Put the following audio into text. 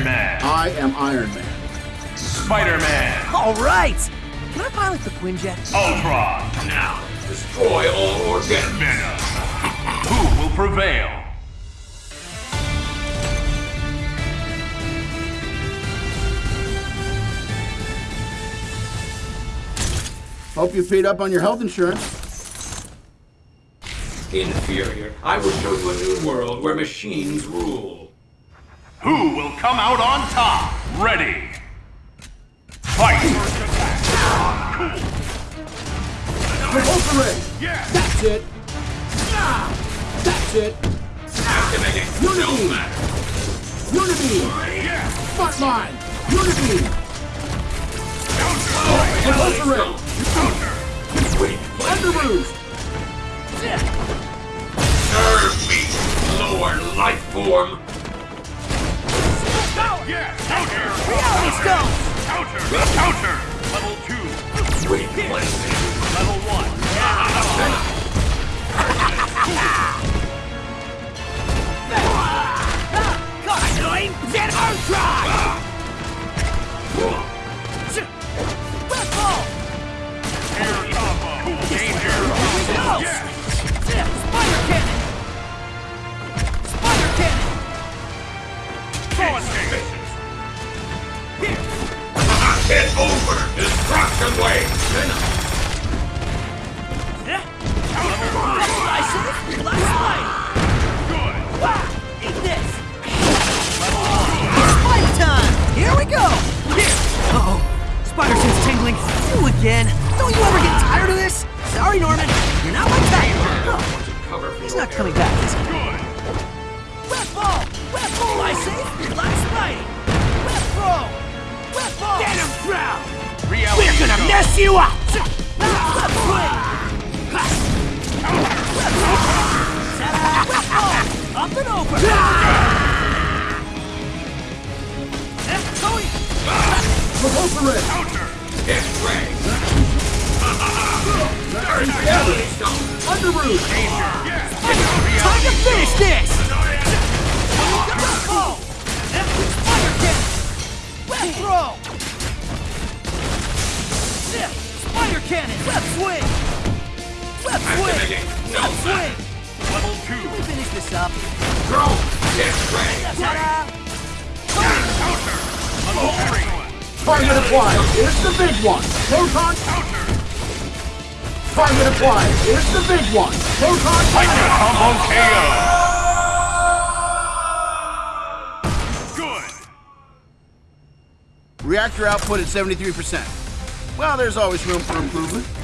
Iron Man. I am Iron Man. Spider-Man. All right! Can I pilot the Quinjet? Ultron. Now, destroy all organic. Venom. Who will prevail? Hope you paid up on your health insurance. Inferior. I will show you a new world where machines rule. Who will come out on top? Ready. Fight. Ray! Yeah. That's it! That's it! Activating Unity. no. Unibeam! Yeah. Spotline! Unibeam! Counter. Ray! Counter. Serve me, lower life form. Counter. Reality Stone! Counter. Counter. Level two. Wait, This! Spider time! Here we go! Uh-oh. Spider sense tingling. You again. Don't you ever get tired of this? Sorry, Norman. You're not my type. Oh, he's not coming back, is he? Red ball! Red ball, I say! Black Spidey! Red throw! Red ball! Get him! Reality We're gonna mess you up! Left swing! Ta-da! Red ball! Up and over! Left going! Repulsor ray! Counter. Get ready. Reality Stone. Under roost! Time to finish this! Red ball! Left spider kick! Throw! Cannon! Left swing! Left swing! No Left swing! Level two. Let me finish this up. Throw. Get ready. Ta-da! Counter. Level three. Target applied! Here's the big one! Proton! Counter. Target applied! Here's the big one! Proton! Mega combo KO. Good. Reactor output at 73%. Well, there's always room for improvement.